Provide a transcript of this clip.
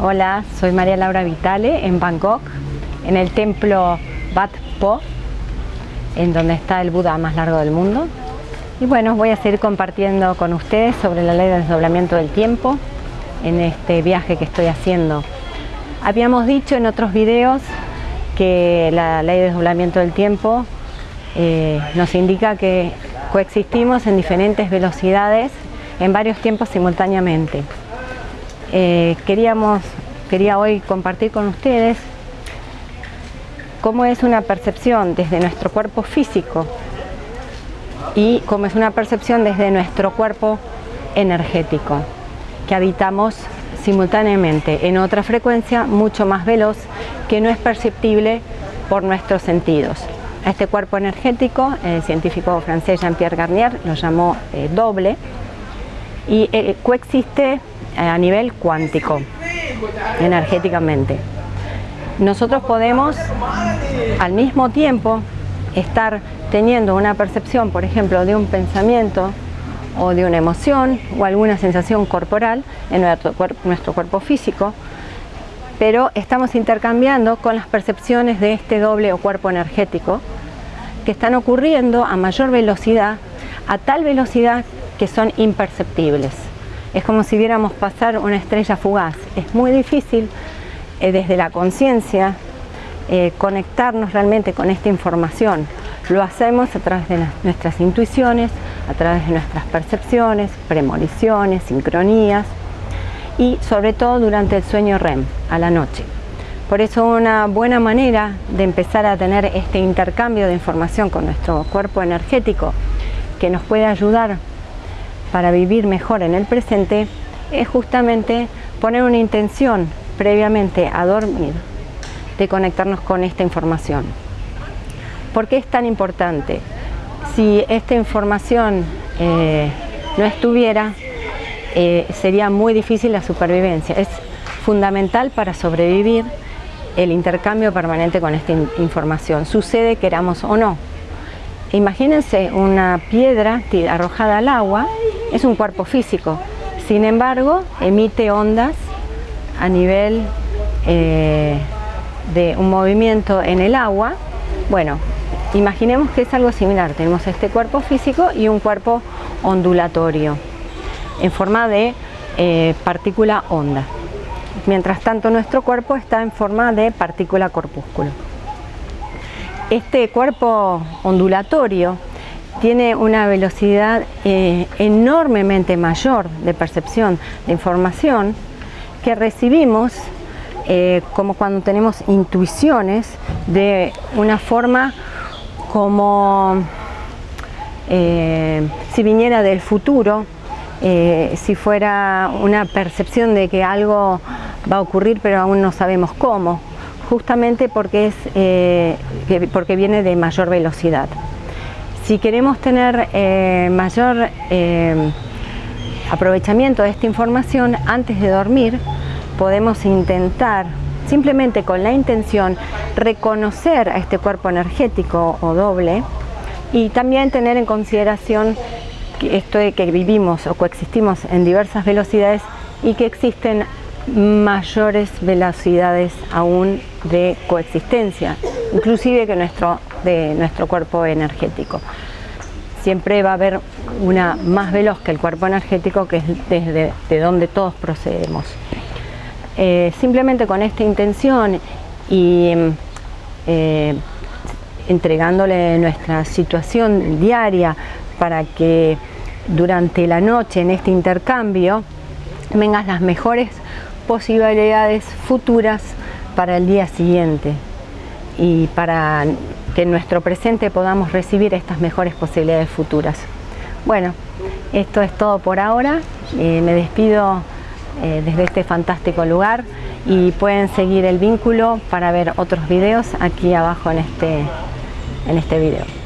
Hola, soy María Laura Vitale en Bangkok, en el templo Wat Po, en donde está el Buda más largo del mundo. Y bueno, voy a seguir compartiendo con ustedes sobre la ley del desdoblamiento del tiempo en este viaje que estoy haciendo. Habíamos dicho en otros videos que la ley de desdoblamiento del tiempo eh, nos indica que coexistimos en diferentes velocidades en varios tiempos simultáneamente. Eh, queríamos, quería hoy compartir con ustedes cómo es una percepción desde nuestro cuerpo físico y cómo es una percepción desde nuestro cuerpo energético, que habitamos simultáneamente en otra frecuencia mucho más veloz que no es perceptible por nuestros sentidos. A este cuerpo energético, el científico francés Jean-Pierre Garnier lo llamó eh, doble y eh, coexiste a nivel cuántico, energéticamente. Nosotros podemos al mismo tiempo estar teniendo una percepción, por ejemplo, de un pensamiento o de una emoción o alguna sensación corporal en nuestro, cuerpo físico, pero estamos intercambiando con las percepciones de este doble o cuerpo energético que están ocurriendo a mayor velocidad, a tal velocidad que son imperceptibles. Es como si viéramos pasar una estrella fugaz. Es muy difícil eh, desde la conciencia eh, conectarnos realmente con esta información. Lo hacemos a través de nuestras intuiciones, a través de nuestras percepciones, premoniciones, sincronías y sobre todo durante el sueño REM, a la noche. Por eso una buena manera de empezar a tener este intercambio de información con nuestro cuerpo energético que nos puede ayudar para vivir mejor en el presente es justamente poner una intención previamente a dormir de conectarnos con esta información. ¿Por qué es tan importante? Si esta información eh, no estuviera, eh, sería muy difícil la supervivencia. Es fundamental para sobrevivir el intercambio permanente con esta información, sucede queramos o no. Imagínense una piedra arrojada al agua, es un cuerpo físico, sin embargo emite ondas a nivel eh, de un movimiento en el agua. Bueno, imaginemos que es algo similar, tenemos este cuerpo físico y un cuerpo ondulatorio en forma de eh, partícula onda. Mientras tanto nuestro cuerpo está en forma de partícula corpúsculo. Este cuerpo ondulatorio tiene una velocidad eh, enormemente mayor de percepción de información que recibimos eh, como cuando tenemos intuiciones de una forma como eh, si viniera del futuro, si fuera una percepción de que algo va a ocurrir pero aún no sabemos cómo justamente porque, es, porque viene de mayor velocidad. Si queremos tener eh, mayor eh, aprovechamiento de esta información antes de dormir, podemos intentar, simplemente con la intención, reconocer a este cuerpo energético o doble y también tener en consideración esto de que vivimos o coexistimos en diversas velocidades y que existen mayores velocidades aún de coexistencia, inclusive que nuestro, de nuestro cuerpo energético. Siempre va a haber una más veloz que el cuerpo energético, que es desde de donde todos procedemos. Eh, simplemente con esta intención y eh, entregándole nuestra situación diaria para que durante la noche en este intercambio vengan las mejores posibilidades futuras para el día siguiente y para que en nuestro presente podamos recibir estas mejores posibilidades futuras. Bueno, esto es todo por ahora. Eh, me despido eh, desde este fantástico lugar y pueden seguir el vínculo para ver otros videos aquí abajo en este, en este video.